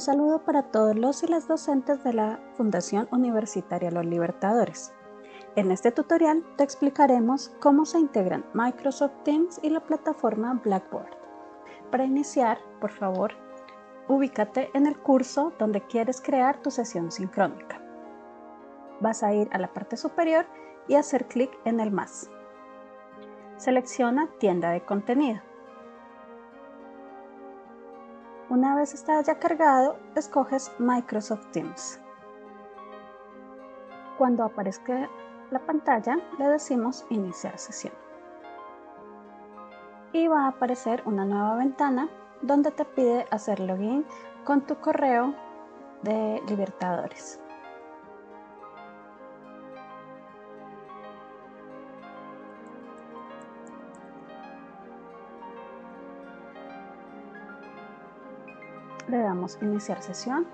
Un saludo para todos los y las docentes de la Fundación Universitaria Los Libertadores. En este tutorial te explicaremos cómo se integran Microsoft Teams y la plataforma Blackboard. Para iniciar, por favor, ubícate en el curso donde quieres crear tu sesión sincrónica. Vas a ir a la parte superior y hacer clic en el más. Selecciona Tienda de contenido. Una vez está ya cargado, escoges Microsoft Teams. Cuando aparezca la pantalla, le decimos Iniciar sesión. Y va a aparecer una nueva ventana donde te pide hacer login con tu correo de Libertadores. Le damos iniciar sesión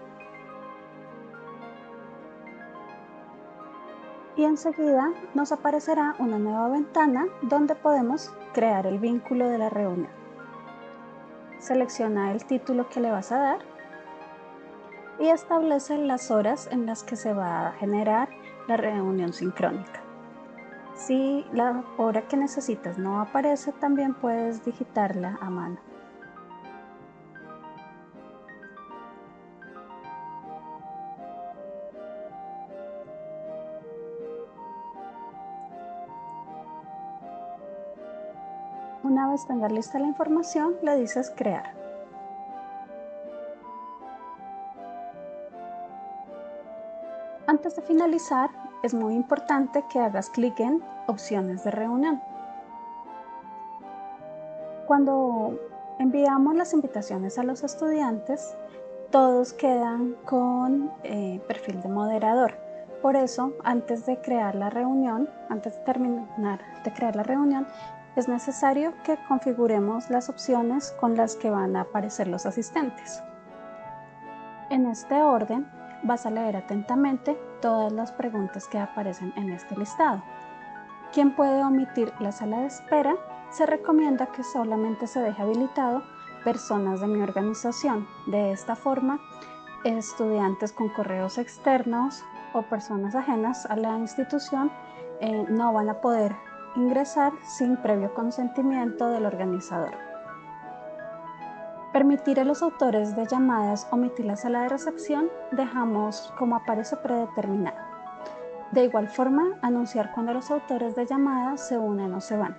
y enseguida nos aparecerá una nueva ventana donde podemos crear el vínculo de la reunión. Selecciona el título que le vas a dar y establece las horas en las que se va a generar la reunión sincrónica. Si la hora que necesitas no aparece, también puedes digitarla a mano. Una vez tengas lista la información, le dices crear. Antes de finalizar, es muy importante que hagas clic en opciones de reunión. Cuando enviamos las invitaciones a los estudiantes, todos quedan con eh, perfil de moderador. Por eso, antes de crear la reunión, antes de terminar de crear la reunión, es necesario que configuremos las opciones con las que van a aparecer los asistentes. En este orden vas a leer atentamente todas las preguntas que aparecen en este listado. Quien puede omitir la sala de espera, se recomienda que solamente se deje habilitado personas de mi organización. De esta forma, estudiantes con correos externos o personas ajenas a la institución eh, no van a poder ingresar sin previo consentimiento del organizador. Permitir a los autores de llamadas omitir la sala de recepción dejamos como aparece predeterminado. De igual forma, anunciar cuando los autores de llamadas se unen o se van.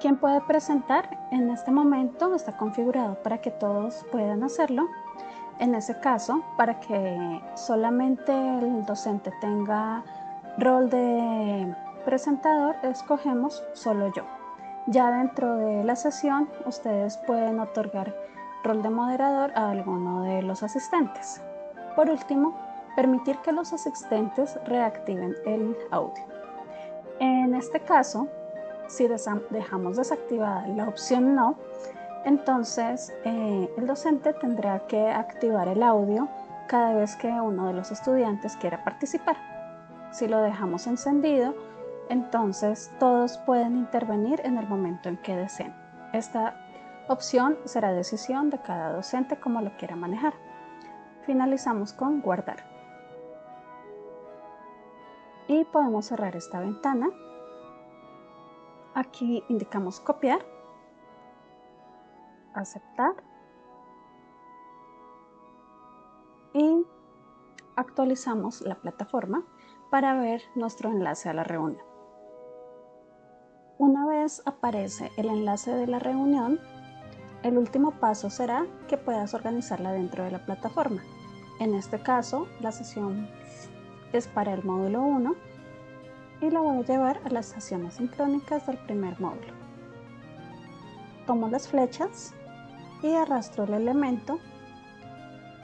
¿Quién puede presentar? En este momento está configurado para que todos puedan hacerlo. En ese caso, para que solamente el docente tenga rol de presentador escogemos solo yo. Ya dentro de la sesión ustedes pueden otorgar rol de moderador a alguno de los asistentes. Por último, permitir que los asistentes reactiven el audio. En este caso, si dejamos desactivada la opción no, entonces eh, el docente tendrá que activar el audio cada vez que uno de los estudiantes quiera participar. Si lo dejamos encendido, entonces todos pueden intervenir en el momento en que deseen. Esta opción será decisión de cada docente como lo quiera manejar. Finalizamos con guardar. Y podemos cerrar esta ventana. Aquí indicamos copiar, aceptar y actualizamos la plataforma para ver nuestro enlace a la reunión. Una vez aparece el enlace de la reunión, el último paso será que puedas organizarla dentro de la plataforma. En este caso, la sesión es para el módulo 1 y la voy a llevar a las sesiones sincrónicas del primer módulo. Tomo las flechas y arrastro el elemento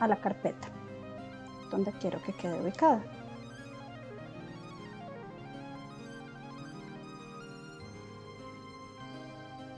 a la carpeta donde quiero que quede ubicada.